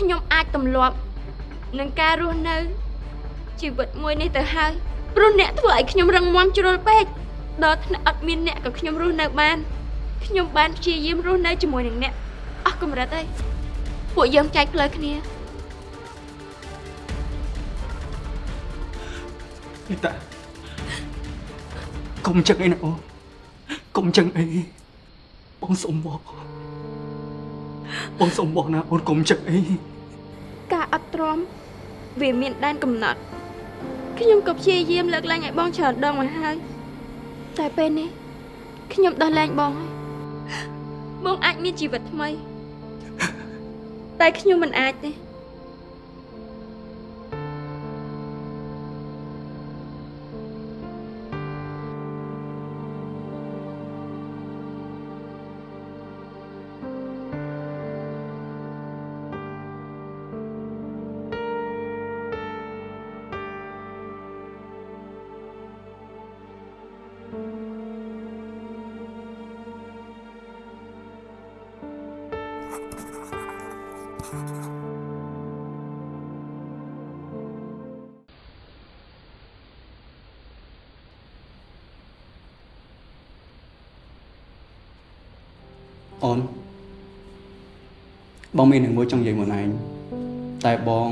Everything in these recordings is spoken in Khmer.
ខ្ញុំអាចទម្លាប់នឹងការរស់នៅជីវិតមួយនេះទៅហើយព្រោះអ្នកធ្វើឲ្យខ្ញុំរឹងមាំជ្រុលពេកដល់ថ្នាក់អត់មានអ្នកក៏ខ្ញុំរស់នៅបានខ្ញុំបានព្យាយាមរស់នៅជាមួយនឹងអ្នកអស់កម្រិតហើយពួកយើងចែកផ្លូវគ្នានេះតាកុំចឹងអីណាអូនកុំចឹងអីបងសុំបងបងសុំបងណាអូនកុំចឹងអីការ អត់ទ្រាំវាមានដែនកំណត់ខ្ញុំក៏ព្យាយាមលើកឡើងឲ្យបងច្រើនដងមកហើយតែពេលនេះខ្ញុំដោះលែងបងហើយបងអាចមានជីវិតថ្មី តែខ្ញុំមិនអាចទេ អូនបងមាននឹងមួយចង់និយាយមួយឯងតែបង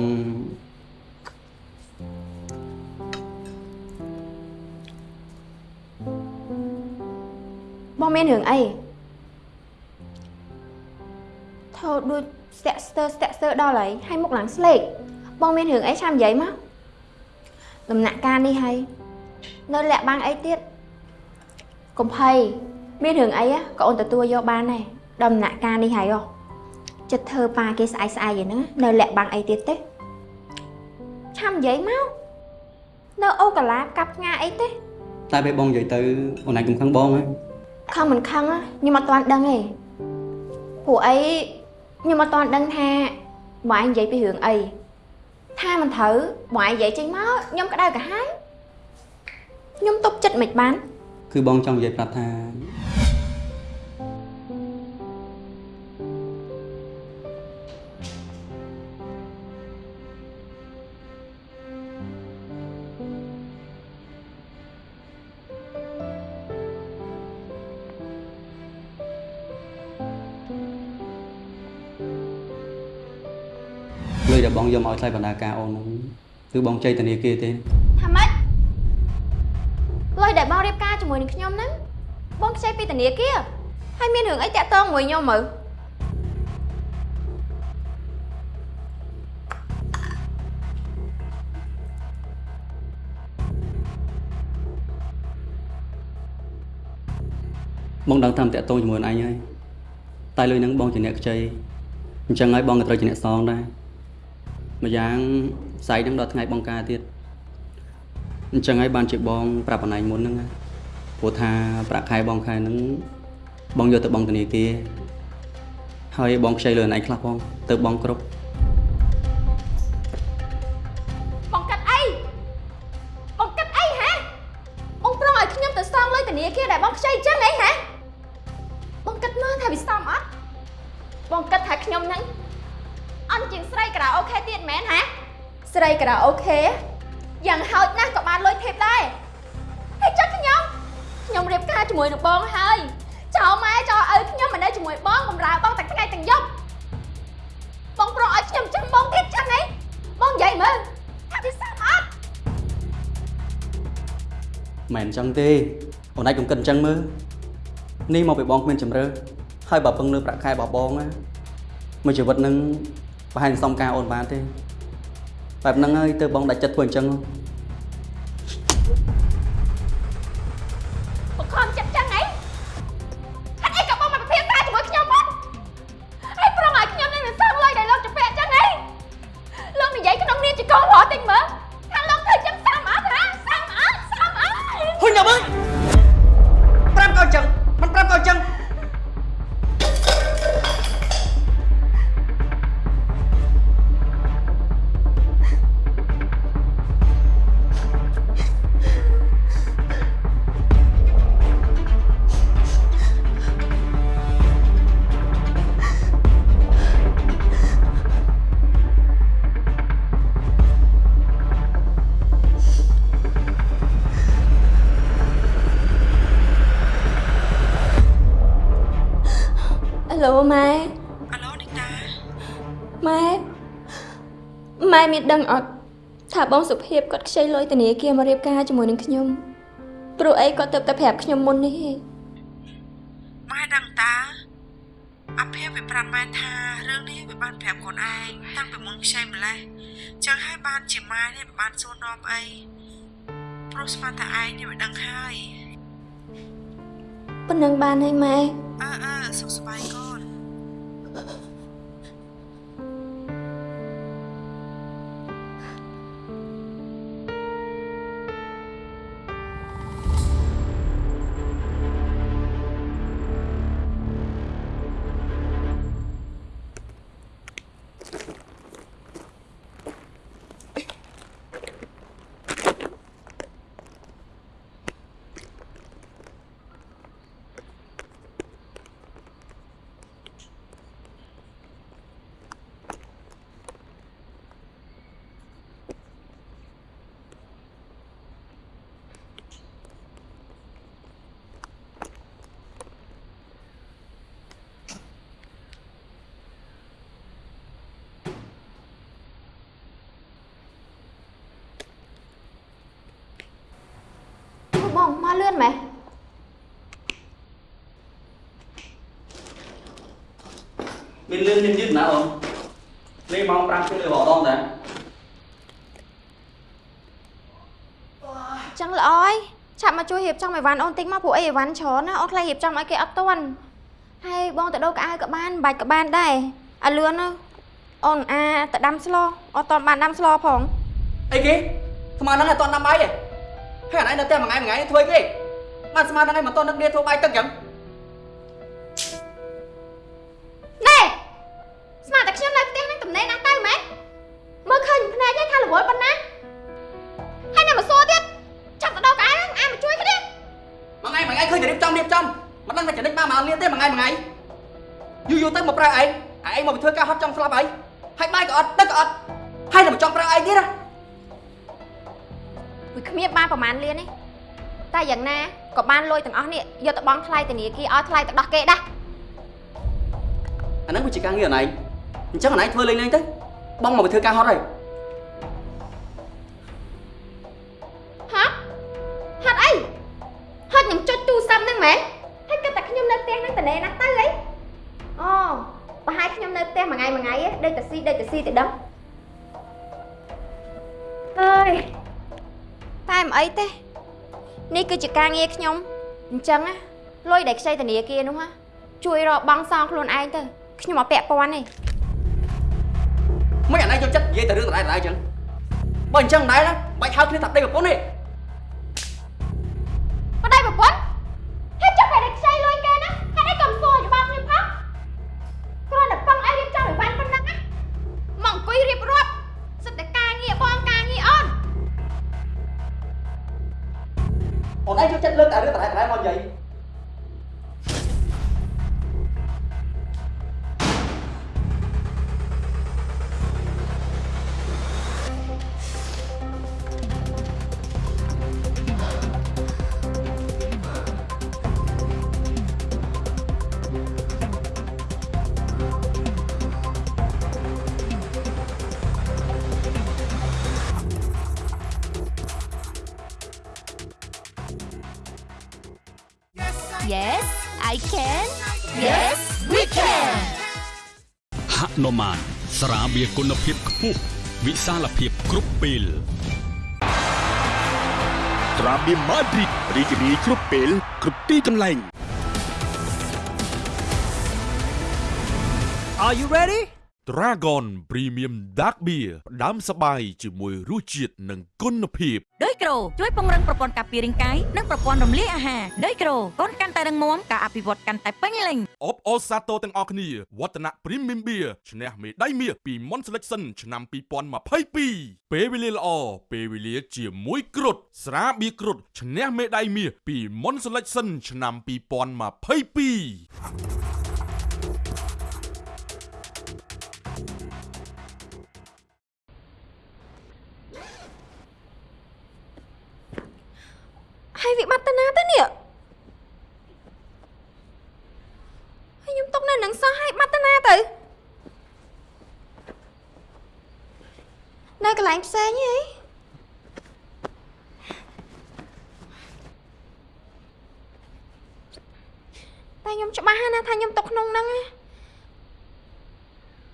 បងមានរឿងអីថោដូចស្ទាក់ស្ទើស្ទាក់ស្ទើដល់ហើយហើយមុខឡើងស្លេកបងមានរឿងអីឆាំនិយាយមកដំណាក់កាលនេះហើយនៅលាក់បាំងអីទៀតកំភៃមានរឿងអីក៏អូនទទួលយកបានដែរ ដំណាក់កាលនេះហើយហ៎ចិត្តធ្វើប៉ាគេស្អែកស្អែកហ្នឹងនៅលាក់បាំងអីទៀតទេឆាំនិយាយមកនៅអូកាឡាកាប់ផ្ងាអីទេតែពេលបងនិយាយទៅអូនឯងកុំខឹងបងហ៎ខំមិនខឹងណាខ្ញុំអត់ទាន់ដឹងទេព្រោះអីខ្ញុំអត់ទាន់ដឹងថាបងឯងនិយាយពីរឿងអីថាមិនត្រូវបងឯងនិយាយចេញមកខ្ញុំក្តៅក្រហាយខ្ញុំទុកចិត្តមិនបាន គឺបងចង់និយាយប្រាប់ថា យដែលបងយកមកឲ្យថ្លៃបណ្ដាការអូនហ្នឹងគឺបងចៃធនាគារទេថាម៉េចលុយដែលបងរៀបការជាមួយនឹងខ្ញុំហ្នឹងបងខ្ចីពីធនាគារហើយមានរឿងអីតាក់ទងមួយខ្ញុំមើលបងដឹងតាមតាក់ទងជាមួយនឹងឯងហើយតែលុយហ្នឹងបងជាអ្នកខ្ចីអញ្ចឹងហើយបងក៏ត្រូវជាអ្នកសងដែរ ម្យ៉ាងផ្សាយហ្នឹងដល់ថ្ងៃបងការទៀតអញ្ចឹងហើយបានជាបងប្រាប់អនឯងមុនហ្នឹងណាព្រោះថាប្រាក់ខែបងខែហ្នឹងបងយកទៅបងធនាគារហើយបងខ្ចីលុយអនឯងខ្លះផងទៅបងគ្រប់ ស្រីការ៉ាអូខេយ៉ាងហោចណាស់ក៏បានលុយធីបដែរហើយចុះខ្ញុំខ្ញុំរៀបការជាមួយនឹងបងហើយចោលម៉ែចោលឪខ្ញុំមកនៅជាមួយបងបំរើបងទាំងថ្ងៃទាំងយប់បងប្រងឲ្យខ្ញុំចាំបងទៀតចឹងហីបងនិយាយមើលថាវាសមអត់មិនអញ្ចឹងទេអូនឯងកុំគិតអញ្ចឹងមើលនេះមកពីបងគ្មានជំរឿហើយបើពឹងលើប្រាក់ខែរបស់បងណាមួយជីវិតហ្នឹងប្រហែលសំការអូនបានទេ បែបហ្នឹងហើយទៅបងដាច់ចិត្តធ្វើអញ្ចឹង ដឹងអត់ថាបងសុភាពគាត់ខ្ចីលុយធនាគារមករៀបការជាមួយនឹងខ្ញុំព្រោះអីគាត់ទៅតែប្រាប់ខ្ញុំមុននេះឯងម៉ែដឹងតាអភិវាប្រាប់ម៉ែថារឿងនេះវាបានប្រាប់ខ្លួនឯងតាំងពីមុនខ្ចីម្លេះចឹងហើយបានជាម៉ែនេះមិនបានសួរនាំអីព្រោះស្មានថាឯងនេះវាដឹងហើយប៉ុណ្ណឹងបានហើយម៉ែអើអើសុខសប្បាយកូន មានលឿនមានយឺតណាអូនលេងម៉ោង5ពេលលើបងដងតាចឹងល្អហើយឆាប់មកជួយរៀបចំអីវ៉ាន់អូនតិចមកព្រោះអីអីវ៉ាន់ច្រើនណាអូនខ្លាចរៀបចំឲ្យគេអត់ទាន់ហើយបងទៅដូរកៅអៅក៏បានបាច់ក៏បានដែរឲ្យលឿនទៅអូនអាទៅដាំស្លអត់តបានដាំស្លផងអីគេស្មានហ្នឹងអត់តន់ដាំបាយទេហើយអានឯងនៅផ្ទះមួយថ្ងៃមួយថ្ងៃធ្វើគេបានស្មានហ្នឹងឯងមិនតន់នឹកគ្នាធ្វើបាយទឹកចឹង តែយ៉ាងណាក៏បានលុយទាំងអស់នេះយកទៅបង់ថ្លៃធនាគារឲ្យថ្លៃទៅដោះគេដែរអាហ្នឹងវាជាការងារអណៃអញ្ចឹងអណៃធ្វើលេងលេងទៅបងមកធ្វើការហត់ហើយ ការងារខ្ញុំអញ្ចឹងណាលុយដែលខ្ចីធនាគារនោះណាជួយរកបងសងខ្លួនឯងទៅខ្ញុំអត់ពាក់ព័ន្ធទេមិនអណៃយកចិត្តនិយាយតែរឿងដដែលដដែលអញ្ចឹងបើអញ្ចឹងដែរណាបាច់ហៅគ្នាថាប្តីប្រពន្ធទេ ស្រាបៀរគុណភាពខ្ពស់វិសាលភាពគ្រប់ពេលត្រាបៀម៉ាឌ្រីតរីករាយគ្រប់ពេលគ្រប់ទីកន្លែង Are you ready? Dragon Premium Dark Beer ផ្ដាំសបាយជាមួយរសជាតិនិងគុណភាពដោយក្រូជួយពង្រឹងប្រព័ន្ធការពាររាងកាយនិងប្រព័ន្ធរំលាយអាហារដោយក្រូកូនកាន់តែរឹងមាំការអភិវឌ្ឍកាន់តែពេញលេញអបអរសាទរទាំងអស់គ្នាវឌ្ឍនៈ Premium Beer ឈ្នះមេដាយមាសពី Mon Selection ឆ្នាំ2022ពេលវេលាល្អពេលវេលាជាមួយគ្រុតស្រាបៀរគ្រុតឈ្នះមេដាយមាសពី Mon Selection ឆ្នាំ2022 ហើយវាបាត់ទៅណាទៅនេះហើយខ្ញុំຕົកនៅនឹងសោះហើយបាត់ទៅណាទៅកន្លែងផ្សេងហីតែខ្ញុំច្បាស់ណាស់ថាខ្ញុំຕົកក្នុងហ្នឹងណា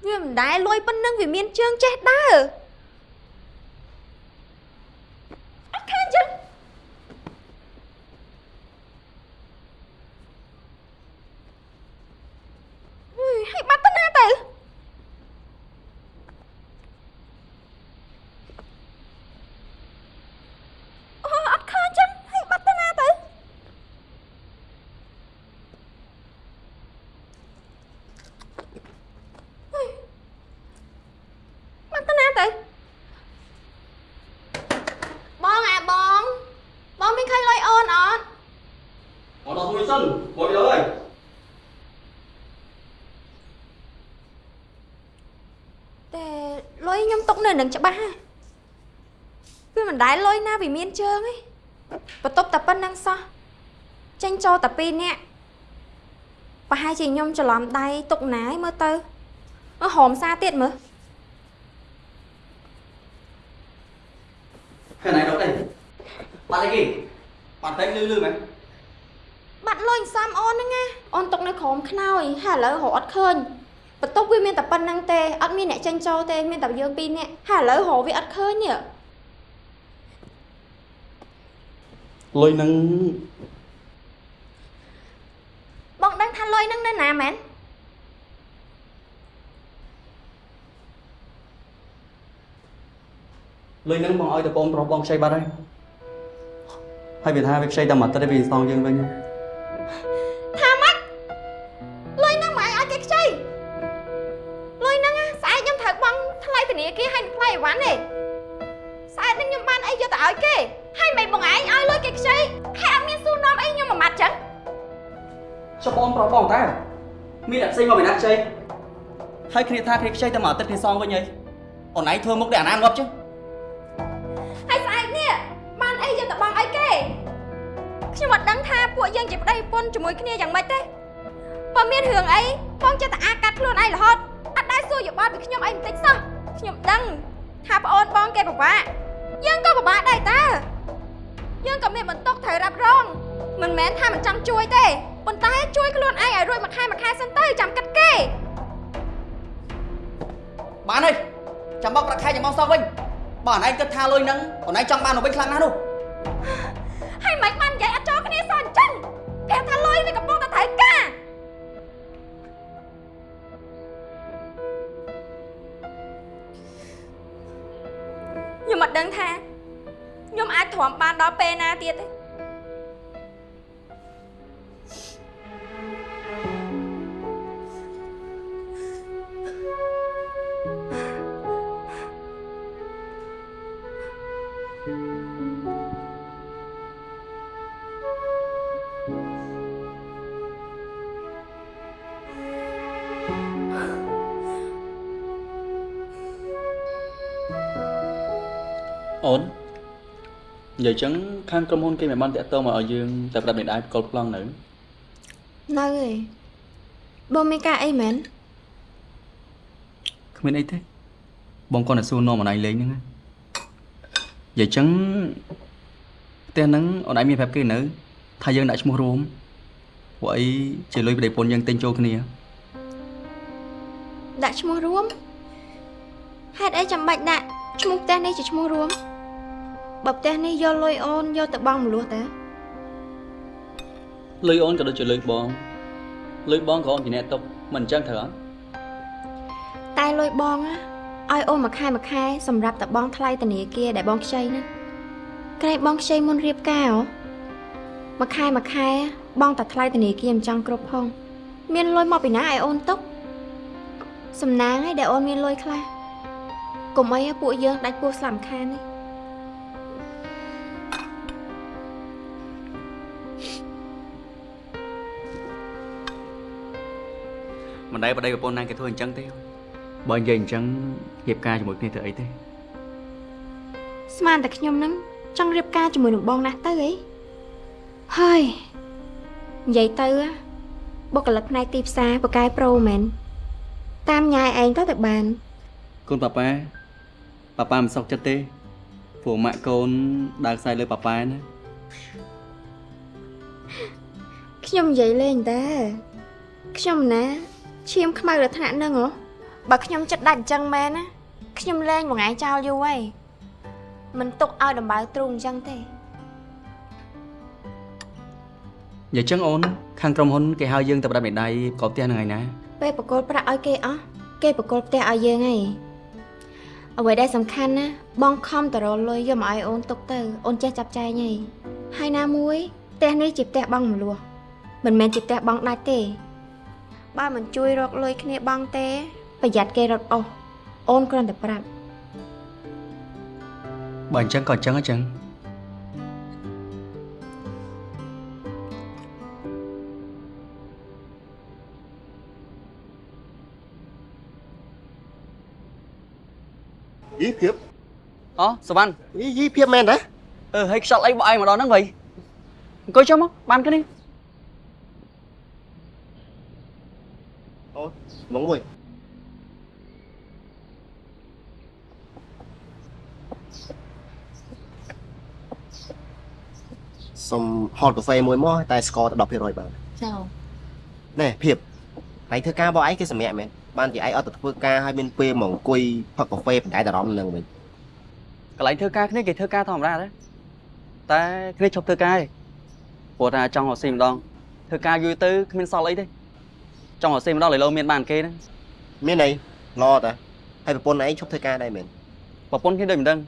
វាមិនដែលលួយប៉ុណ្្នឹងវាមានជើងចេះដើរអត់ឃើញចឹងអុយហើយបាត់ទៅណាទៅអូអត់ឃើញចឹងហើយបាត់ទៅណាទៅអុយបាត់ទៅណាទៅបងអាបងបងមានឃើញលុយអូនអត់ អត់ដល់មួយសិនមកយកហើយ តែលុ យខ្ញុំទុកនៅនឹងច្បាស់ហ่ะវាមិនដែលលុយណាវាមានជើងឯងបន្ទប់តែប៉ុណ្្នឹងសោះចេញចូលតែពីរនាក់ប្រហែលជាខ្ញុំច្រឡំដៃទុកណាឯងមើលទៅអឺហមសារទៀតមើលខាងណៃដល់ទេបាត់អីគេបាត់តែលឺលឺមែនបាត់លុយសំអូនហ្នឹងណាអូនទុកនៅក្រោមខ្នើយហើយឥឡូវរកអត់ឃើញ បន្ទប់វាមានតែប៉ុណ្្នឹងទេអត់មានអ្នកចេញចូលទេមានតែយើងពីរនាក់ហើយឥឡូវរកវាអត់ឃើញនេះលុយហ្នឹងបងដឹងថាលុយហ្នឹងនៅណាមែនលុយហ្នឹងបងឲ្យតែបងប្រុសបងខ្ចីបាត់ហើយហើយវាថាវាខ្ចីតែមួយទឹកទេវាសងយើងវិញ នាគារហើយថ្លៃអីវ៉ាន់ទេស្អែកហ្នឹងខ្ញុំបានអីយកទៅឲ្យគេហើយមិនបងឯងឲ្យលុយគេខ្ចីហើយអត់មានសួរនាំអីខ្ញុំមួយម៉ាត់ចឹងចុះបងប្រុសបងតើមានអ្នកផ្សេងមកពីណាខ្ចីហើយគ្នាថាគ្នាខ្ចីតែមួយទឹកគ្នាសងវិញហើយអូនឯងធ្វើមុខដូចអាណាងាប់ចឹងហើយស្អែកនេះបានអីយកទៅបង់ឲ្យគេខ្ញុំអត់ដឹងថាពួកយើងជាប្តីប្រពន្ធជាមួយគ្នាយ៉ាងម៉េចទេបើមានរឿងអីបងចិត្តតែអាកាត់ខ្លួនឯងរហូតអត់ដែរសួរយោបល់ពីខ្ញុំអីបន្តិចសោះ ខ្ញុំដឹងថាប្អូនបងគេពិបាកយើងក៏ពិបាកដែរតើយើងក៏មានបន្ទុកត្រូវរ៉ាប់រងមិនមែនថាមិនចង់ជួយទេប៉ុន្តែជួយខ្លួនឯងឲ្យរួចមួយខែមួយខែសិនទៅចាំគិតគេបានហើយចាំបោកប្រាក់ខែចាំមកសងវិញបើអូនឯងគិតថាលុយហ្នឹងអូនឯងចង់បានមកវិញខ្លាំងណាស់នោះហើយមិនបាននិយាយអត់ចូលគ្នាសោះអញ្ចឹងប្រាប់ថាលុយវាកំពុងតែត្រូវការ ខ្ញុំអត់ដឹងថាខ្ញុំអាចទ្រាំបានដល់ពេលណាទៀតទេ អូននិយាយចឹងខាងក្រុមហ៊ុនគេមិនបានតាក់ទងមកឲ្យយើងតែប្រាប់មេដាយប្រកល់ប្លង់នៅនៅឯងបងមានការអីមែនគ្មានអីទេបងគាត់តែសួរនាំអូនឯងលេងហ្នឹងណានិយាយចឹងផ្ទះហ្នឹងអូនឯងមានប្រាប់គេនៅ ថាយើងដាក់ឈ្មោះរួមពួកអីជាលុយប្តីប្រពន្ធយើងទិញចូលគ្នាដាក់ឈ្មោះរួមហេតុអីចាំបាច់ដាក់ឈ្មោះផ្ទះនេះជាឈ្មោះរួម បើផ្ទះនេះយកលុយអូនយកទៅបង់មលោះតើលុយអូនក៏ដូចជាលុយបងលុយបងក៏អូនជាអ្នកຕົកមិនអញ្ចឹងត្រូវអត់តែលុយបងណាឲ្យអូនមួយខែមួយខែសម្រាប់តែបងថ្លៃធនាគារដែលបងខ្ចីណាក្រែងបងខ្ចីមុនរៀបការហ៎មួយខែមួយខែបងតែថ្លៃធនាគារមិនចង់គ្រប់ផងមានលុយមកពីណាឲ្យអូនទុកសំណាងឯងដែលអូនមានលុយខ្លះកុំអីឲ្យពួកយើងដាច់ពោះស្លាប់ខាននេះ មិនដែលប្តីប្រពន្ធណាគេធ្វើអញ្ចឹងទេបើនិយាយអញ្ចឹងរៀបការជាមួយគ្នាធ្វើអីទេស្មានតែខ្ញុំនឹងចង់រៀបការជាមួយនឹងបងណាស់ទៅអីហើយនិយាយទៅណាបុគ្គលិកផ្នែកទីផ្សារបកកែប្រូមែនតាមញ៉ាយឯងទៅតែបានកូនប៉ាប៉ាប៉ាប៉ាមិនសុខចិត្តទេព្រោះម៉ាក់កូនដើរខ្សែលើប៉ាប៉ាណាខ្ញុំនិយាយលេងតែខ្ញុំណា ឈាមខ្មៅដល់ថ្នាក់ហ្នឹងហ៎បើខ្ញុំចិត្តដាច់អញ្ចឹងមែនណាខ្ញុំលេងមួយថ្ងៃចោលយូរហើយមិនទុកឲ្យដំបៅទ្រូងអញ្ចឹងទេនិយាយចឹងអូនខាងក្រុមហ៊ុនគេហៅយើងទៅផ្ដាច់មេដៃប្រកបផ្ទះនឹងឯណាពេលបកគលប្រាក់ឲ្យគេអស់គេបកគលផ្ទះឲ្យយើងហើយអ្វីដែលសំខាន់ណាបងខំតរលុយយកមកឲ្យអូនទុកទៅអូនចេះចាប់ចែងហើយហើយណាមួយផ្ទះនេះជាផ្ទះបងមលោះមិនមែនជាផ្ទះបងដាច់ទេ បើមិនជួយរកលុយគ្នាបងទេ ប្រយ័ត្នគេរត់អស់អូនគ្រាន់តែប្រាប់បើអញ្ចឹងក៏អញ្ចឹងអញ្ចឹងយីភាពអូសវណ្ណយីយីភាពមែនតាអឺហើយខ្យល់អីបក់ឯងមកដល់ហ្នឹងវិញអង្គុយចុះមកបានគ្នា មកមួយសុំហតកាហ្វេមួយមកតែស្ករតែ10%បាទចៅណែភាពហើយធ្វើការបោះឯងគេសម្រាប់មែនបានជាឯងអត់ទៅធ្វើការឲ្យមានពេលមកអង្គុយផឹកកាហ្វេបណ្ដែតអារម្មណ៍នឹងវិញកន្លែងធ្វើការគ្នាគេធ្វើការធម្មតាដែរតែគ្នាឈប់ធ្វើការឯងព្រោះថាចង់រកស៊ីម្ដងធ្វើការយូរទៅគ្មានសល់អីទេ ចង់រកស៊ីម្ដងលើលោមានបានគេហ្នឹងមានអីឡតាហើយប្រពន្ធឯងឈប់ធ្វើការដែរមែនប្រពន្ធគ្នាដូចមិនដឹង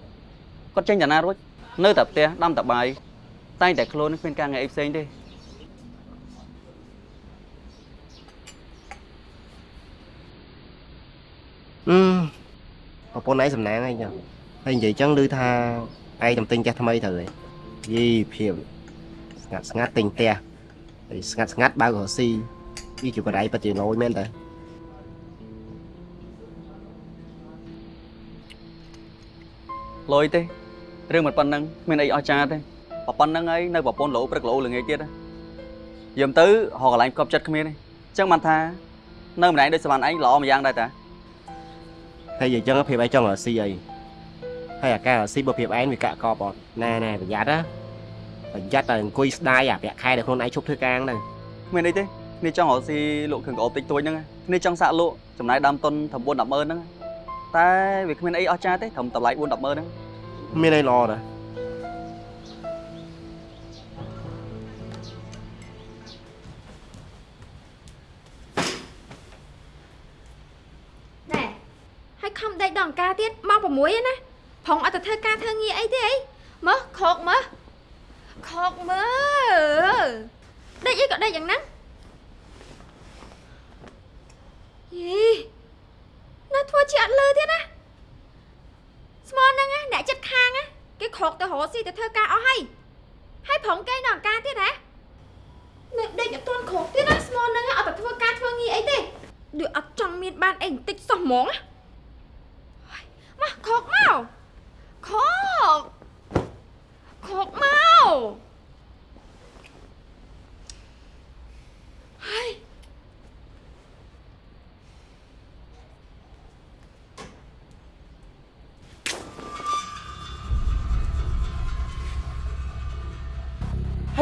គាត់ចេញតាណារួចនៅតែផ្ទះដាំតែបាយតែងតែខ្លួនគ្មានការងារអីផ្សេងទេអឺប្រពន្ធឯងសំណាងអីចឹងហើយនិយាយចឹងឮថាឯងតំទិញផ្ទះថ្មីទៅហីយីភាពស្ងាត់ស្ងាត់ទិញផ្ទះហើយស្ងាត់ស្ងាត់បើករកស៊ី វាជាបដៃពិតជាលយមែនតើលុយទេរឿងមិនប៉ុណ្្នឹងគ្មានអីអស្ចារ្យទេបើប៉ុណ្្នឹងហើយនៅប្រពន្ធលោព្រឹកលោល្ងាចទៀតយាមទៅរកកន្លែងកប់ចិត្តគ្មានទេអញ្ចឹងបានថានៅម្នាក់ដូចសវណ្ណឯងល្អមួយយ៉ាងដែរតាហើយនិយាយចឹងភាពឯងចង់រកស៊ីអីហើយអាការរកស៊ីបើភាពឯងវាកាក់កបអត់ណែណែប្រយ័ត្នណាប្រយ័ត្នតែអង្គុយស្ដាយអាប្រាក់ខែដែលខ្លួនឯងឈប់ធ្វើការហ្នឹងគ្មានអីទេ គ្នាចង់រកស៊ីលក់គ្រឿងកោបតិចតួចហ្នឹងគ្នាចង់សាក់លក់ចំណាយដើមទុនត្រឹម4 10ម៉ឺនហ្នឹងតែវាគ្មានអីអស្ចារ្យទេត្រឹមតម្លៃ4 10ម៉ឺនហ្នឹងមានអីល្អដែរ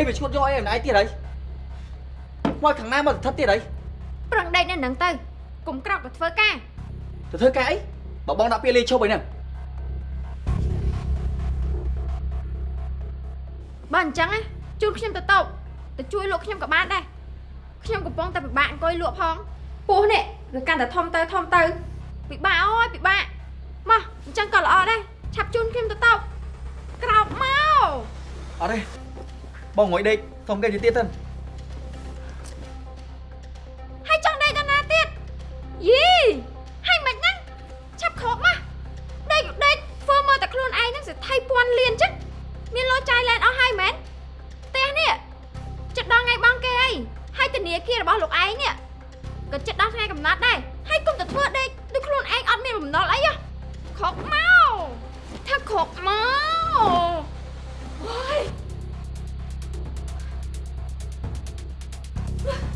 វាឈួតយកអីម្នាក់ទៀតហើយមកខាងណាមកស្ថិតទៀតហើយប្រឹងដេកនៅហ្នឹងទៅកុំក្រោកទៅធ្វើការទៅធ្វើការអីបើបងដាក់ពាក្យលេឈប់អីហ្នឹងបើអញ្ចឹងណាជូនខ្ញុំទៅតោកទៅជួយលក់ខ្ញុំក៏បានដែរខ្ញុំកំពុងតែពិបាកអង្គុយលក់ផងពោះនេះវាកាន់តែធំទៅធំទៅពិបាកអើយពិបាកមកអញ្ចឹងក៏ល្អដែរឆាប់ជូនខ្ញុំទៅតោកក្រោកមកអត់ទេ បងងុយដេកសុំគេទៅទៀតទៅហើយចង់ដេកដល់ណាទៀតយីហើយមិនហ្នឹងឆាប់ខកមកដេកដេកធ្វើមើលតែខ្លួនឯងហ្នឹងសិថៃពាន់លានចឹងមានលុយចាយលែនអស់ហើយមែនផ្ទះនេះចិត្តដល់ថ្ងៃបងគេអីហើយធនាគាររបស់លោកឯងនេះក៏ចិត្តដល់ថ្ងៃកំណត់ដែរហើយកុំទៅធ្វើដេកដូចខ្លួនឯងអត់មានបំណុលអីហ៎ខកមកថាខកមកអូយ Ngoài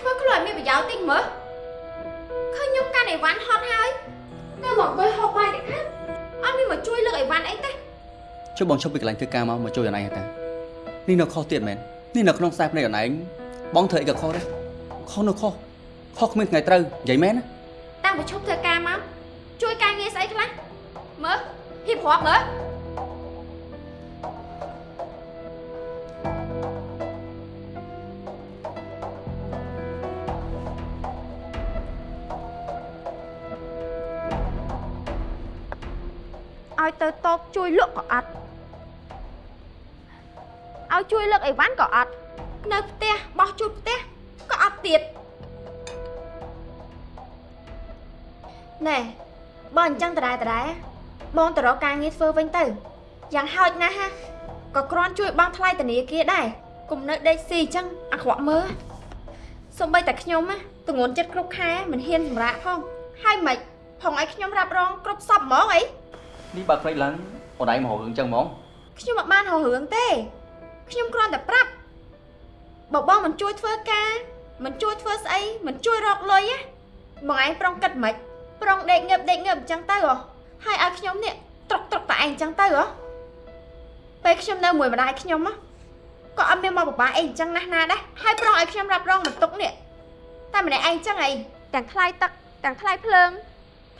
ធ្វើខ្លួនមានប្រយោជន៍តិចមើលឃើញខ្ញុំកាន់អីវ៉ាន់ហត់ហើយ មកអង្គុយហូបបាយតិចណាអត់មានមកជួយលើកអីវ៉ាន់អីទេចុះបងឈប់ពីកន្លែងធ្វើការមកមកជួយអនឯងតានេះនៅខុសទៀតមែននេះនៅក្នុងខ្សែភ្នែកអនឯងបងធ្វើអីក៏ខុសដែរខុសនៅខុសខុសគ្មានថ្ងៃត្រូវនិយាយមែនណាតាំងពីឈប់ធ្វើការមកជួយការងារស្អីខ្លះមើលហ៊ីបរាប់មើល ឲ្យទៅតបជួយលក់ក៏អត់ឲ្យជួយលឹកអីវ៉ាន់ក៏អត់នៅផ្ទះបោះជូតផ្ទះក៏អត់ទៀតណែបើអញ្ចឹងដដែលដដែលបងទៅរកការងារធ្វើវិញទៅយ៉ាងហោចណាស់ហាក៏គ្រាន់ជួយបងថ្លៃធនាគារដែរកុំនៅដេកស៊ីអញ្ចឹងអាក្រក់មើលសំបីតែខ្ញុំណាទងន់ចិត្តគ្រប់ខែមិនហ៊ានសម្រាកផងហើយមិនផងឲ្យខ្ញុំរ៉ាប់រងគ្រប់សពហ្មងអី នេះបើភ្លេចឡើងអនឯងមករឿងចឹងហ្មងខ្ញុំមិនបានរករឿងទេខ្ញុំគ្រាន់តែប្រាប់បើបងមិនជួយធ្វើការមិនជួយធ្វើស្អីមិនជួយរកលុយណាបងឯងប្រុងគិតមិនប្រុងដេកងើបដេកងើបអញ្ចឹងទៅហ៎ហើយឲ្យខ្ញុំនេះត្រុកត្រុកតែឯងអញ្ចឹងទៅហ៎ពេលខ្ញុំនៅមួយម្ដាយខ្ញុំណាក៏អត់មានមកបបាអីអញ្ចឹងណាស់ណាដែរហើយប្រុងឲ្យខ្ញុំរ៉ាប់រងបន្ទុកនេះតែម្នាក់ឯងអញ្ចឹងអីទាំងថ្លៃទឹកទាំងថ្លៃភ្លើង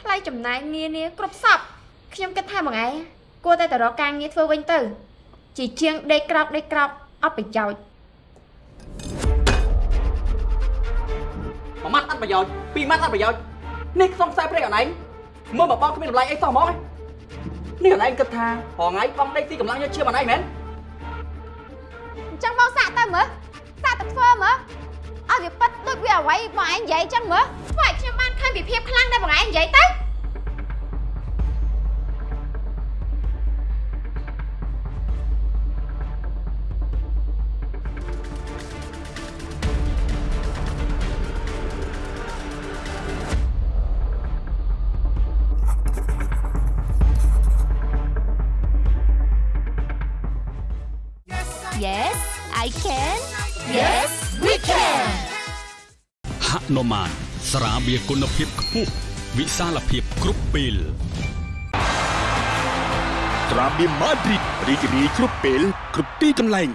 ថ្លៃចំណាយងារនេះគ្រប់សព ខ្ញុំគិតថាបងឯងគួរតែទៅរកការងារធ្វើវិញទៅជាជាងដេកក្រោកដេកក្រោកអត់ប្រយោជន៍មួយម៉ាត់អត់ប្រយោជន៍ពីរម៉ាត់អត់ប្រយោជន៍នេះក្នុងខ្សែភ្នែកអនឯងមើលមកបងគ្មានតម្លៃអីសោះហ្មងនេះអនឯងគិតថារងថ្ងៃបងដេកទីកម្លាំងយកឈាមអនឯងមែនអញ្ចឹងមកសាក់ទៅមើលសាក់ទៅធ្វើមើលឲ្យវាប៉ិតដូចវាអ្វីបងឯងនិយាយអញ្ចឹងមើលធ្វើឲ្យខ្ញុំបានឃើញពីភាពខ្លាំងដែលបងឯងនិយាយទៅ ហនុមានស្រាបៀរគុណភាពខ្ពស់វិសាលភាពគ្រប់ពេលត្រាបៀម៉ាឌ្រីតរីករាយគ្រប់ពេលគ្រប់ទីកន្លែង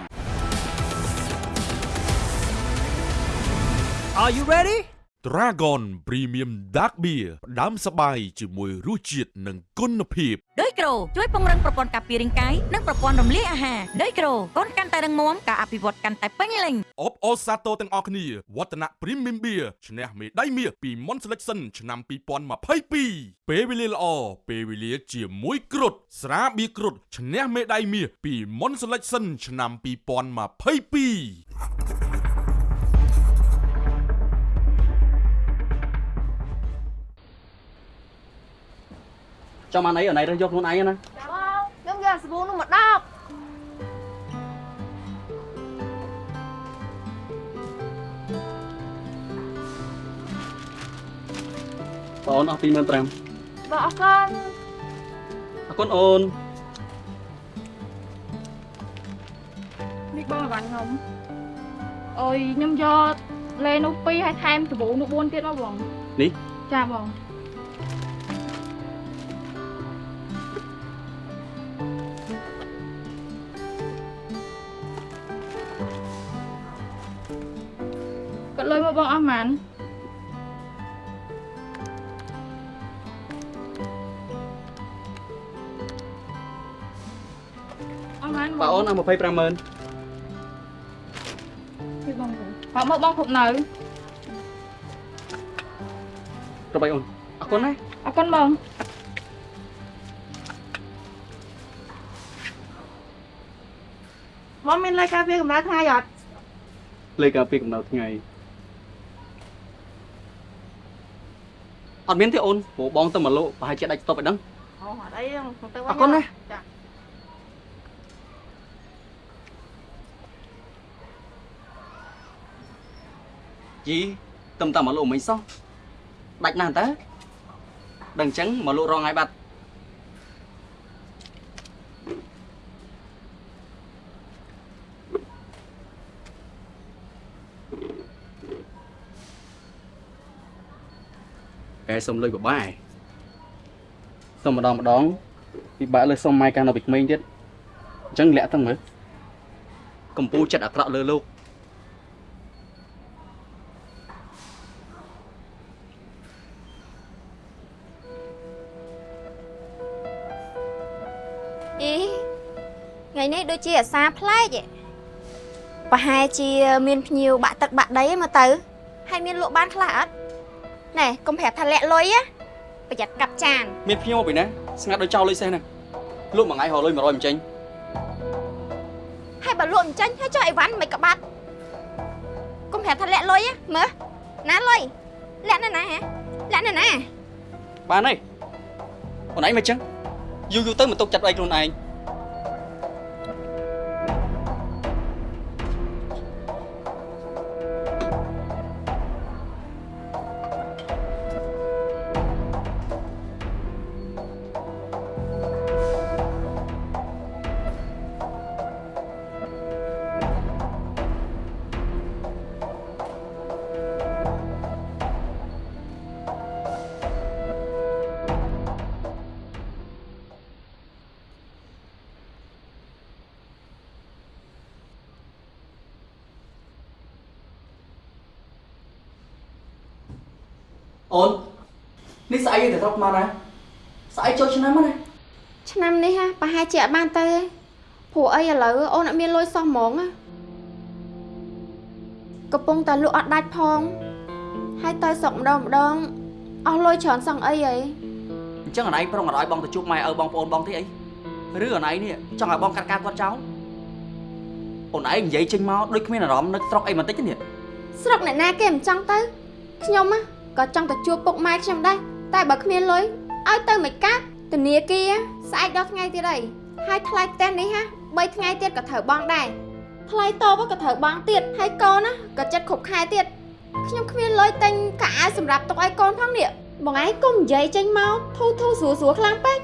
Are you ready? Dragon Premium Dark Beer ផ្ដាំសបាយជាមួយរសជាតិនិងគុណភាពដោយក្រូជួយពង្រឹងប្រព័ន្ធការពាររាងកាយនិងប្រព័ន្ធរំលាយអាហារដោយក្រូកូនកាន់តែរឹងមាំការអភិវឌ្ឍកាន់តែពេញលេញអបអរសាទរទាំងអស់គ្នាវឌ្ឍនៈ Premium Beer ឈ្នះមេដាយមាសពី Mon Selection ឆ្នាំ2022ពេលវេលាល្អពេលវេលាជាមួយគ្រុតស្រាបៀរគ្រុតឈ្នះមេដាយមាសពី Mon Selection ឆ្នាំ2022 ចាំអានអីអនឯងរើសយកខ្លួនឯងណាខ្ញុំយកសាប៊ូនោះមកដបបងអូនអស់25000បងអរគុណអរគុណអូននេះបងអីវ៉ាន់ខ្ញុំអុយខ្ញុំយកលេនោះ2ហើយថែមសាប៊ូនោះ4ទៀតមកបងនេះចាបង លុយមកបងអស់ហ្មងអស់ហ្មងបងអូនអស់25000ពីបងបងមកបងគ្រប់នៅទៅបីអូនអរគុណណាអរគុណបងបងមានលេខការពារកម្ដៅថ្ងៃអត់លេខការពីកំណៅថ្ងៃ អត់មានទេអូនព្រោះបងទៅមកលោកប្រហែលជាដាច់ស្តុបឲ្យដឹងអូអត់អីទេខ្ញុំទៅវិញអរគុណណាចាជីទឹមតែមកលោកមិញសោះដាច់ណាស់តើដឹងអញ្ចឹងមកលោករងឲ្យបាត់ កែសុំលុយបបាយសុំម្ដងម្ដងពិបាកលើសុំម៉ែកាលនៅពីក្មេងទៀតអញ្ចឹងលាក់ទាំងមើលកំពូលចិត្តអាក្រក់លើលោកអីថ្ងៃនេះដូចជាអាសាប្លែកឯងប្រហែលជាមានភ្ញៀវបាក់ទឹកបាក់ដីឯងមកទៅហើយមានលក់បានខ្លះអត់ ណែកុំប្រាប់ថាលាក់លុយណាប្រយ័ត្នកាប់ចានមានភ្ញៀវមកពីណាស្ងាត់ដោយចោលលុយសេះហ្នឹងលោកមួយថ្ងៃរកលុយ100មិនចេញហើយបើលក់មិនចាញ់ហើយចុះអីវ៉ាន់មិនក្បាត់កុំប្រាប់ថាលាក់លុយណាមើលណាលុយលាក់នៅណាហ៎លាក់នៅណាបានហើយអូនឯងមិនចឹងយូរយូរទៅមិនទុកចិត្តឯងខ្លួនឯង ប់មកណាស្អីចូលឆ្នាំហ្នឹងណាឆ្នាំនេះហ่ะប្រហែលជាអត់បានទៅទេព្រោះអីឥឡូវអូនអត់មានលុយសោះហ្មងណាកំពុងតែលក់អត់ដាច់ផង ហើយទៅស្រុកម្ដងម្ដងអស់លុយច្រើនសឹងអីហីអញ្ចឹងអូនឯងប្រុងអត់ឲ្យបងទៅជួបម៉ែឪបងប្អូនបងទេអីឬអូនឯងនេះចង់ឲ្យបងកាត់ការគាត់ចោលអូនឯងនិយាយចេញមកដូចគ្មានអារម្មណ៍នឹកស្រុកអីបន្តិចទេនេះស្រុកអ្នកណាគេមិនចង់ទៅខ្ញុំណាក៏ចង់ទៅជួបពុកម៉ែខ្ញុំដែរ តែបើគ្មានលុយឲ្យទៅមិនកាត់ធនាគារស្អែកដល់ថ្ងៃទៀតអីហើយថ្លៃផ្ទះនេះហា3ថ្ងៃទៀតក៏ត្រូវបង់ដែរថ្លៃតបក៏ត្រូវបង់ទៀតហើយកូនណាក៏ចិត្តគ្រប់ខែទៀតខ្ញុំគ្មានលុយទិញកៅអៅសម្រាប់ទុកឲ្យកូនផងនេះបងឯងកុំនិយាយចេញមកធូរធូរស្រួលស្រួលខ្លាំងពេក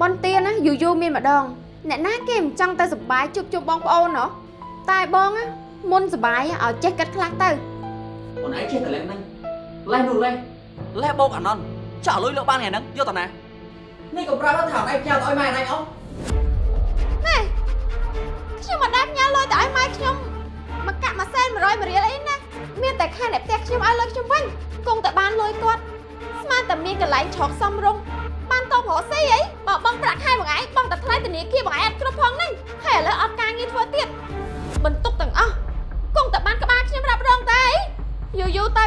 បនទាណាយូរយូរមានម្ដងអ្នកណាគេមិនចង់ទៅសប្បាយជួបជុំបងប្អូនហ៎តែបងណាមុនសប្បាយឲ្យចេះគិតខ្លះទៅអូនឯងចេះតែលេងហ្នឹងលេះនោះលេះលេះបោកអាណន់ ចាក់លុយលើបានថ្ងៃហ្នឹងយកតាណានេះក៏ប្រាប់ថាអូនឯងផ្ញើទៅឲ្យម៉ែអូនឯងអស់ណែខ្ញុំមិនដែលផ្ញើលុយទៅឲ្យម៉ែខ្ញុំមកកាក់មួយសែន100រៀលអីណាមានតែខានអ្នកផ្ទះខ្ញុំឲ្យលុយខ្ញុំវិញគង់តែបានលុយគាត់ស្មានតែមានកន្លែងឆោកសំរុងបានតបរកស៊ីអីបើបងប្រាក់ខែមួយថ្ងៃបងតែថ្លៃធនាគារមួយថ្ងៃអត់គ្រប់ផងហ្នឹងហើយឥឡូវអត់ការងារធ្វើទៀតបន្ទុកទាំងអស់គង់តែបានក្បាលខ្ញុំរាប់រងតែអីយូរយូរទៅ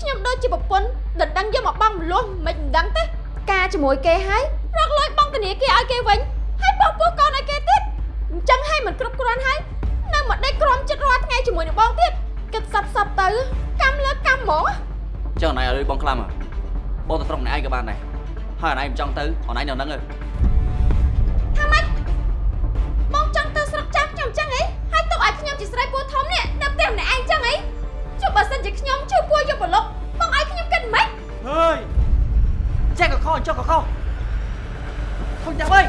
ខ្ញុំដូចជាប្រពន្ធដណ្ដឹងយកមកបងមលោះមិនមិនដឹងទេការជាមួយគេហើយរកលុយបងធនាគារឲ្យគេវិញហើយបោះពោះកូនឲ្យគេទៀតអញ្ចឹងហើយមិនគ្រប់គ្រាន់ហើយនៅមកដេកក្រំចិត្តរាល់ថ្ងៃជាមួយនឹងបងទៀតគិតសັບសັບទៅកម្មលើកម្មហ្មងចុះអូនឯងឲ្យលុយបងខ្លាំងហ៎បងទៅស្រុកម្នាក់ឯងក៏បានដែរហើយអូនឯងមិនចង់ទៅអូនឯងនៅហ្នឹងទេថាម៉េចបងចង់ទៅស្រុកចាំខ្ញុំអញ្ចឹងហីហើយទុកឲ្យខ្ញុំជាស្រីពូធំនេះនៅផ្ទះម្នាក់ឯងអញ្ចឹងហី ចុះបើសិនជាខ្ញុំជួយពូយកប្រឡុកបងឲ្យខ្ញុំគិតមិនហើយចេះក៏ខុសចុះក៏ខុសខុសចាំអើយ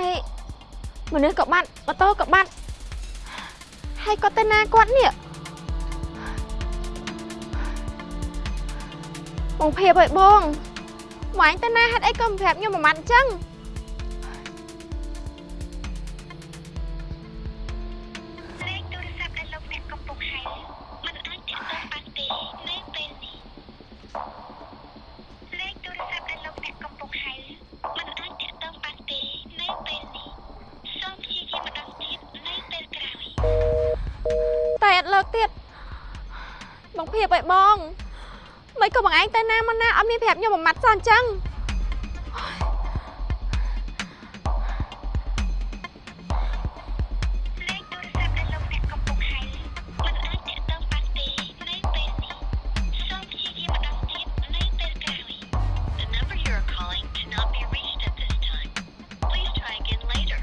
ហើយមនុស្សក៏បាត់ម៉ូតូក៏បាត់ហើយគាត់ទៅណាគាត់នេះបងភាពអើយបងម៉ែងទៅណាហេតុអីក៏មិនប្រាប់ខ្ញុំមួយម៉ាត់អញ្ចឹង ទៅណាមកណាអត់មានប្រាប់ខ្ញុំមួយម៉ាត់សោះអញ្ចឹង លេខទូរស័ព្ទដែលលោកអ្នកកំពុងហៅមិនអាចទាក់ទងបានទេនៅពេលនេះសូមព្យាយាមម្ដងទៀតនៅពេលក្រោយ The number you are calling cannot be reached at this time. Please try again later.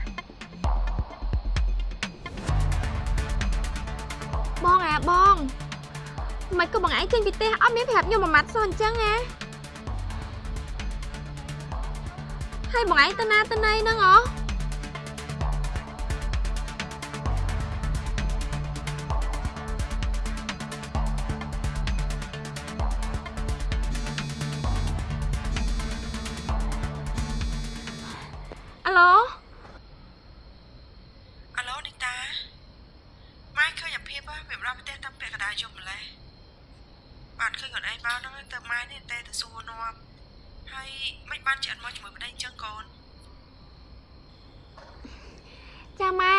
បងអាបងមិនក៏បងឯងចេញពីផ្ទះ ី អត់មានប្រាប់ខ្ញុំមួយម៉ាត់សោះអញ្ចឹងណាហើយបងឯងទៅណាទៅណីហ្នឹងហ៎អាឡូ អាឡូនីតាម៉ែឃើញអាភិបហ៎វាមកដល់ផ្ទះតាំងពាក់កណ្ដាលយប់ម្លេះបានឃើញខ្លួនឯងមកហ្នឹងទៅម៉ែនេះតែទៅសួរនាំហើយមិនបានជាអត់មកជាមួយប្តីអញ្ចឹងកូន ចាម៉ែ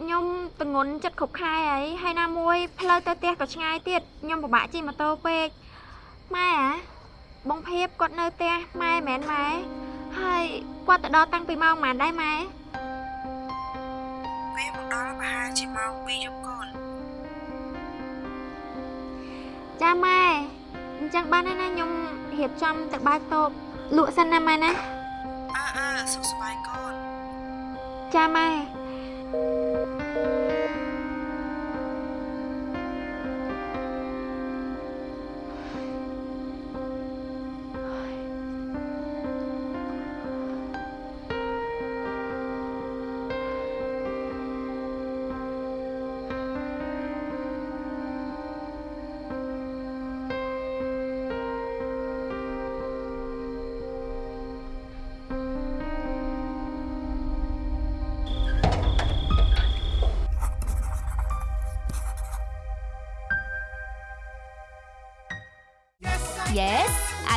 ខ្ញុំតងន់ចិត្តគ្រប់ខែហើយហើយណាមួយផ្លូវទៅផ្ទះក៏ឆ្ងាយ ទៀតខ្ញុំពិបាកជិះម៉ូតូពេកម៉ែអាបងភៀបគាត់នៅផ្ទះម៉ែមិនមែនម៉ែហើយគាត់ទៅដល់តាំងពីម៉ោងប៉ុន្មានដែរម៉ែវាមកដល់ប្រហែលជាម៉ោង2យប់កូនចាម៉ែអញ្ចឹងបានហើយណាខ្ញុំរៀបចំទៅបើកតូបលក់សិនណាម៉ែណាអើអើសុខសប្បាយកូនចាម៉ែ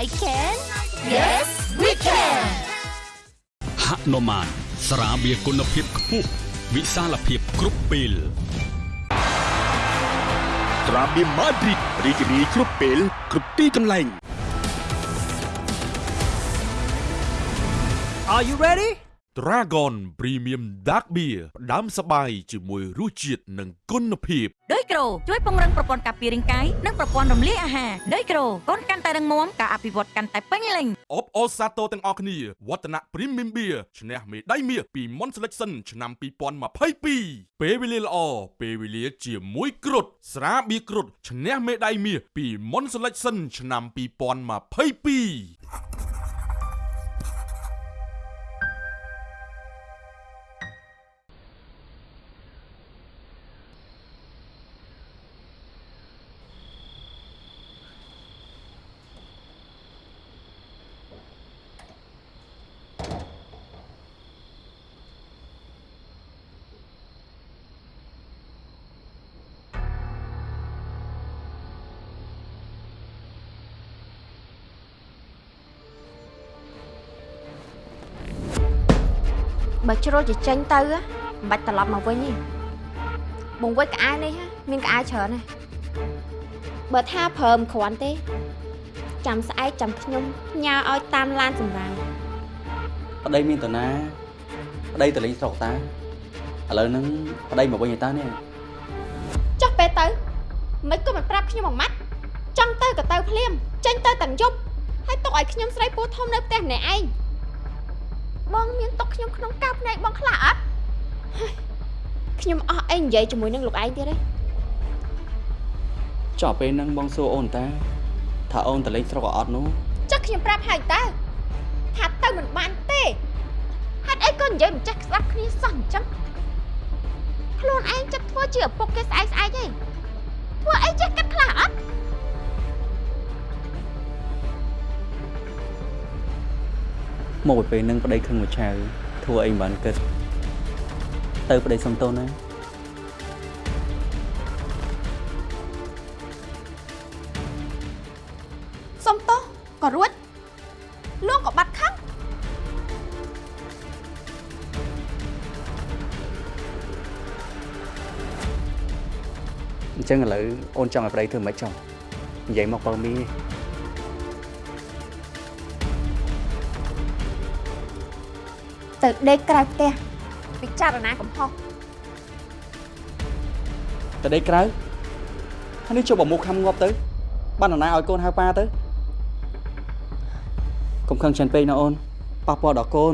I can Yes we can ហនុមានស្រាបៀរគុណភាពខ្ពស់វិសាលភាពគ្រប់ពេលត្រាបៀម៉ាឌ្រីតរីករាយគ្រប់ពេលគ្រប់ទីកន្លែង Are you ready? Dragon Premium Dark Beer ផ្ដាំសបាយជាមួយរសជាតិនិងគុណភាពដោយក្រូជួយពង្រឹងប្រព័ន្ធការពាររាងកាយនិងប្រព័ន្ធរំលាយអាហារដោយក្រូកូនកាន់តែរឹងមាំការអភិវឌ្ឍកាន់តែពេញលេញអបអរសាទរទាំងអស់គ្នាវឌ្ឍនៈ Premium Beer ឈ្នះមេដាយមាសពី Mon Selection ឆ្នាំ2022ពេលវេលាល្អពេលវេលាជាមួយគ្រុតស្រាបៀរគ្រុតឈ្នះមេដាយមាសពី Mon Selection ឆ្នាំ2022 បើជ្រុលជាចេញទៅហ៎មិនបាច់ត្រឡប់មកវិញទេបងវិចក្អែនេះហ៎មានក្អែច្រើនណាស់បើថាព្រើមគ្រាន់ទេ ចាំស្អែកចាំខ្ញុំញ៉ាឲ្យតាមឡានសម្រាប់ប្តីមានតាណាប្តីទៅលេងស្រុកតាឥឡូវហ្នឹងប្តីមកវិញឯតានេះចុះពេលទៅមិនក៏មិនប្រាប់ខ្ញុំមួយម៉ាត់ចង់ទៅក៏ទៅភ្លាមចេញទៅទាំងយប់ហើយទុកឲ្យខ្ញុំស្រីពូធំនៅផ្ទះម្នាក់ឯង បងមានទុកខ្ញុំក្នុងកៅភ្នែកបងខ្លះអត់ហើយខ្ញុំអស់អីនិយាយជាមួយនឹងលោកឯងទៀតទេចុះពេលហ្នឹងបងសួរអូនតាថាអូនទៅលេងស្រុកក៏អត់នោះចុះខ្ញុំប្រាប់ហើយតើថាទៅមិនបានទេហេតុអីក៏និយាយមិនចេះស្ដាប់គ្នាសោះអញ្ចឹងខ្លួនឯងចិត្តធ្វើជាឪពុកគេស្អែកស្អែកទេធ្វើអីចេះគិតខ្លះអត់ មកពេលហ្នឹងប្តីខឹងមួយឆាវធ្វើអីមិនបានគិតទៅប្តីសុំទោសណាសុំទោសក៏រួចលោកក៏បាត់ខឹងអញ្ចឹងឥឡូវអូនចង់ឲ្យប្តីធ្វើមិនចង់និយាយមកបើមី ទៅដេកក្រៅផ្ទះពិចារណាកំហុសទៅដេកក្រៅហើយនេះជប់បើមុខខំងាប់ទៅ បាននរណាឲ្យកូនហៅប៉ាទៅកុំខឹងច្រើនពេកណាអូនប៉ះពាល់ដល់កូន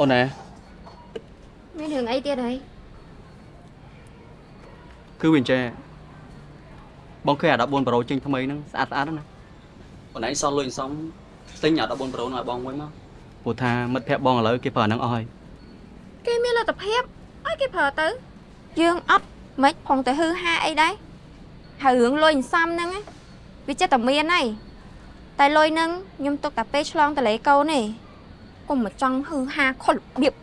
អូនណាមានរឿងអីទៀតហើយគឺវាអញ្ចឹងបងឃើញអា14ប្រូចេញថ្មីហ្នឹងស្អាតស្អាតណាស់ណាបងឯងសល់លុយអន្សំទិញអា14ប្រូនោះឲ្យបងមួយមកព្រោះថាមិត្តភក្តិបងឥឡូវគេប្រើអាហ្នឹងអស់ហើយគេមានលទ្ធភាពឲ្យគេប្រើទៅយើងអត់មិនផងតែហឺហាអីដែរហើយរឿងលុយអន្សំហ្នឹងណាវាចិត្តតែមានហើយតែលុយហ្នឹងខ្ញុំទុកតែពេលឆ្លងតលេកូនទេ កុំមកចង់ហឺហាខុសរបៀប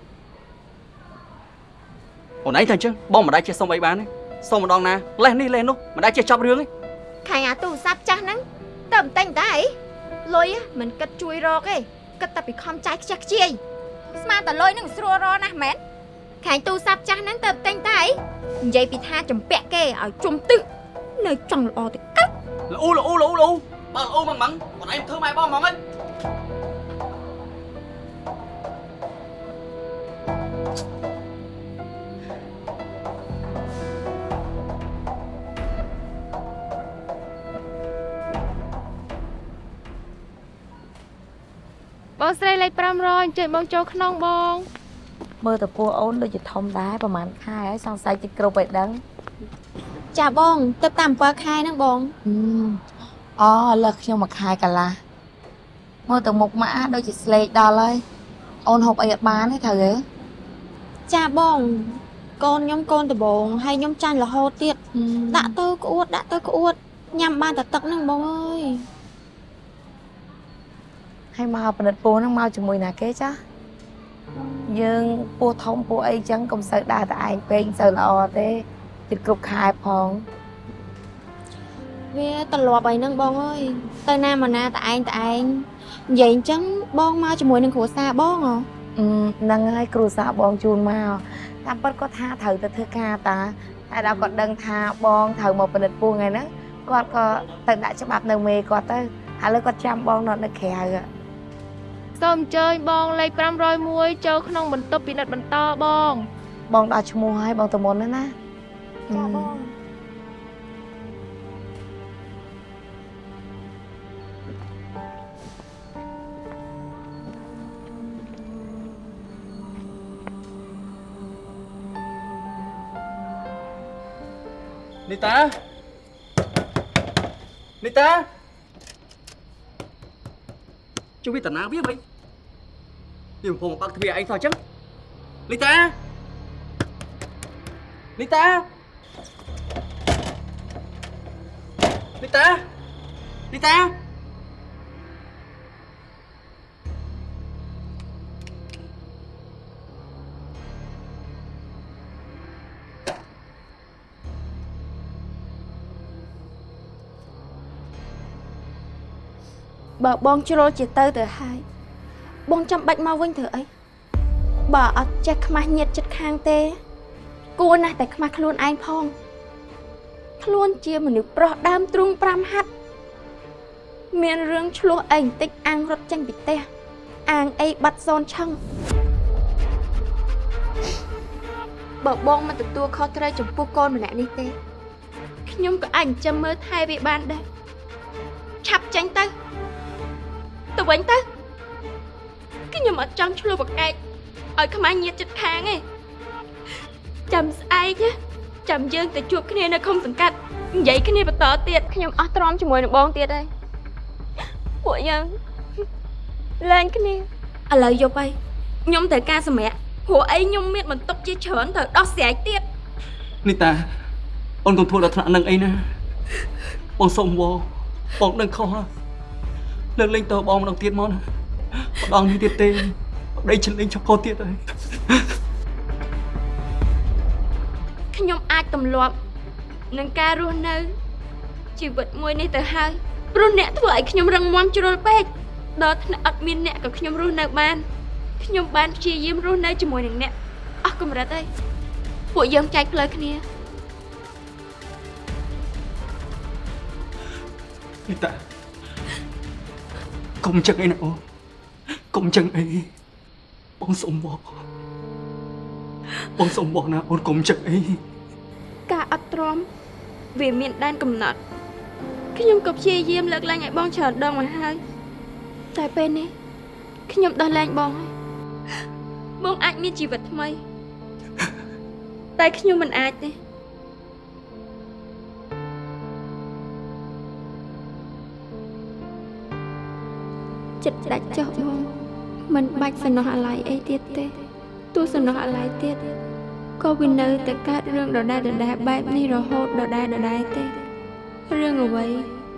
អូនឯងតែអញ្ចឹងបងមិនដែលចេះសុំអីបានទេសុំម្ដងណាលេះនេះលេះនោះមិនដែលចេះចប់រឿងទេខាញ់អាទូរស័ព្ទចាស់ហ្នឹងទៅមិនតែងតែអីលុយមិនគិតជួយរកទេគិតតែពីខំចាយខ្ជះខ្ជាយស្មានតែលុយហ្នឹងស្រួលរកណាស់មែនខាញ់ទូរស័ព្ទចាស់ហ្នឹងទៅតែងតែអីនិយាយពីថាចម្ពាក់គេឲ្យជុំទឹះនៅចង់ល្អទៅកាត់ល្អូល្អូល្អូល្អូបើល្អូមិនមិនបងឯងធ្វើម៉ែបងហ្មងហី បងស្រីលេខ500អញ្ជើញបងចូលក្នុងបង មើលទៅពោះអូនដូចជាធំដែរប្រហែលខែហើយសង្ស័យតិចគ្រប់ឲ្យដឹងចាបងទៅតាម7ខែហ្នឹងបងអូលើសខ្ញុំមួយខែកន្លះមើលទៅមុខម៉ាក់ដូចជាស្លេកដល់ហើយអូនហូបអីអត់បានទេត្រូវទេ ចាបងកូនខ្ញុំកូនដំបងហើយខ្ញុំចាញ់រហូតទៀតដាក់ទៅក្អួតដាក់ទៅក្អួតញ៉ាំបានតែទឹកហ្នឹងបងអើយហើយមកផលិតពោះហ្នឹងមកជាមួយណាគេចាយើងពោះធំពោះអីចឹងកុំសូវដើរតែឯងពេកមិនសូវល្អទេជិតគ្រប់ខែផងវាត្រឡប់អីហ្នឹងបងអើយទៅណាមកណាតែឯងតែឯងនិយាយអញ្ចឹងបងមកជាមួយនឹងគ្រួសារបងហ៎អឺ ហ្នឹងហើយគ្រូសាស្ត្របងជូនមកតាមពិតគាត់ថាត្រូវទៅធ្វើការតាតែដល់គាត់ដឹងថាបងត្រូវមកផលិតពោះថ្ងៃហ្នឹងគាត់ក៏ទៅដាក់ច្បាប់នៅមេគាត់ទៅឥឡូវគាត់ចាំបងនៅនៅក្រៅហ៎សូមអញ្ជើញបងលេខ501ចូលក្នុងបន្ទប់ពិនិត្យបន្តបង បងដល់ឈ្មោះហើយបងទៅមុនណាណាចាបង នីតានីតាជួយវាតាណាវាវិញវាកំពុងបើកទ្វារអីសោះអញ្ចឹងនីតានីតានីតានីតា បើបងជ្រុលជាទៅទៅហើយបងចាំបាច់មកវិញធ្វើអីបើអត់ចេះខ្មាស់ញាតចិត្តខាងទេ គួរណាស់តែខ្មាស់ខ្លួនឯងផងខ្លួនជាមនុស្សប្រុសដើមទ្រូង5ហាត់មានរឿងឆ្លោះអីបន្តិចអាំងរត់ចេញពីផ្ទះអាងអីបាត់សូនឆឹងបើបងមិនទទួលខុសត្រូវចំពោះកូនម្នាក់នេះទេ ខ្ញុំក៏អាចចិញ្ចឹមមើលថែវាបានដែរឆាប់ចេញទៅ ទៅវិញទៅខ្ញុំអត់ចង់ឆ្លោះប្រកែកឲ្យខ្មាស់ញាតចិត្តខាងទេចាំស្អែកណាចាំយើងទៅជួបគ្នានៅឃុំសង្កាត់និយាយគ្នាបន្តទៀតខ្ញុំអស់ទ្រាំជាមួយនឹងបងទៀតហើយពួកយើងលែងគ្នាឥឡូវយប់ហើយខ្ញុំត្រូវការសម្រាប់ព្រោះអីខ្ញុំមានបន្ទុកជាច្រើនត្រូវដោះស្រាយទៀតនេះតាអូនកុំធ្វើដល់ថ្នាក់នឹងអីណាបងសុំវបងដឹងខុសហើយ លើកលែងតើបងម្ដងទៀតមកណាម្ដងនេះទៀតទេប្តីឆ្លេងចុកកោទៀតហើយខ្ញុំអាចទម្លាប់នឹងការរស់នៅជីវិតមួយនេះទៅហើយព្រោះអ្នកធ្វើឲ្យខ្ញុំរឹងមាំជ្រុលពេកដល់ថ្នាក់អត់មានអ្នកក៏ខ្ញុំរស់នៅបានខ្ញុំបានព្យាយាមរស់នៅជាមួយនឹងអ្នកអស់កម្រិតហើយពួកយើងចែកផ្លូវគ្នានេះតា កុំចឹងអីណាអូនកុំចឹងអីបងសុំបងបងសុំបងណាអូនកុំចឹងអីការអត់ទ្រាំវាមានដែនកំណត់ខ្ញុំក៏ព្យាយាមលើកឡើងឲ្យបងច្រើនដងមកហើយតែពេលនេះខ្ញុំដោះលែងបងហើយបងអាចមានជីវិតថ្មី តែខ្ញុំមិនអាចទេ ចិត្តដាច់ចុះបងមិនបាច់សំណោះអាល័យអីទៀតទេទោះសំណោះអាល័យទៀតក៏វានៅតែកើតរឿងដដែលដដែលបែបនេះរហូតដដែលដដែលទេរឿងអ្វី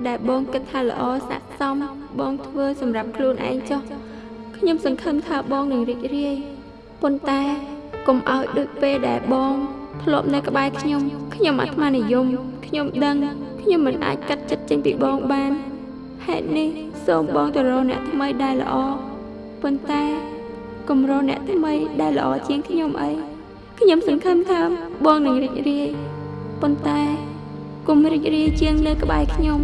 ដែលបងគិតថាល្អស័ក្តិសមបងធ្វើសម្រាប់ខ្លួនឯងចុះខ្ញុំសង្ឃឹមថាបងនឹងរីករាយប៉ុន្តែកុំឲ្យដូចពេលដែលបងធ្លាប់នៅក្បែរខ្ញុំខ្ញុំអាត្មានិយមខ្ញុំដឹងខ្ញុំមិនអាចកាត់ចិត្តចេញពីបងបានហេតុនេះ សូមបងទៅរកអ្នកថ្មីដែលល្អប៉ុន្តែកុំរកអ្នកថ្មីដែលល្អជាងខ្ញុំអីខ្ញុំសង្ឃឹមថាបងនឹងរីករាយប៉ុន្តែកុំរីករាយជាងនៅក្បែរខ្ញុំ